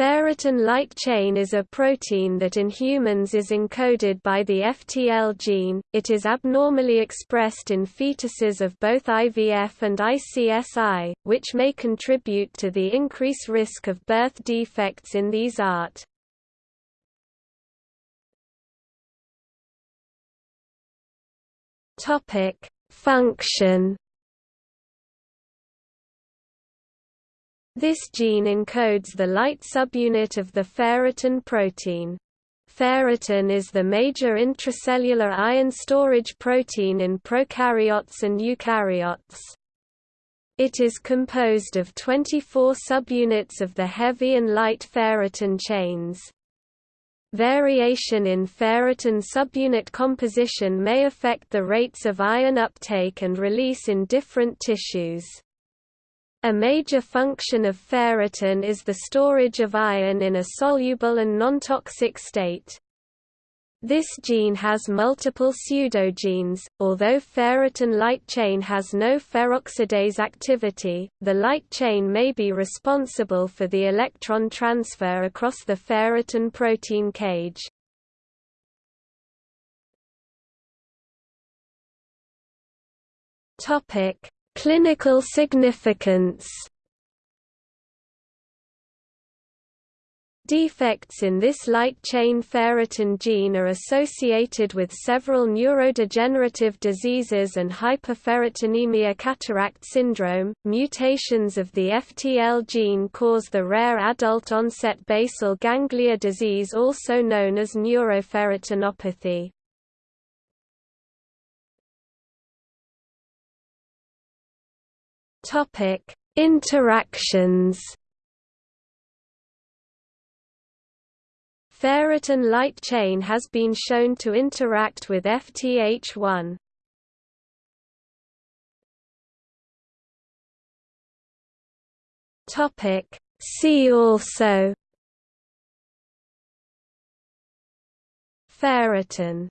Ferritin light chain is a protein that in humans is encoded by the FTL gene. It is abnormally expressed in fetuses of both IVF and ICSI, which may contribute to the increased risk of birth defects in these ART. Topic: Function This gene encodes the light subunit of the ferritin protein. Ferritin is the major intracellular iron storage protein in prokaryotes and eukaryotes. It is composed of 24 subunits of the heavy and light ferritin chains. Variation in ferritin subunit composition may affect the rates of iron uptake and release in different tissues. A major function of ferritin is the storage of iron in a soluble and non-toxic state. This gene has multiple pseudogenes. Although ferritin light chain has no ferroxidase activity, the light chain may be responsible for the electron transfer across the ferritin protein cage. Topic: Clinical significance Defects in this light chain ferritin gene are associated with several neurodegenerative diseases and hyperferritinemia cataract syndrome. Mutations of the FTL gene cause the rare adult onset basal ganglia disease also known as neuroferritinopathy. Topic: Interactions. Ferritin light chain has been shown to interact with FTH1. Topic: See also. Ferritin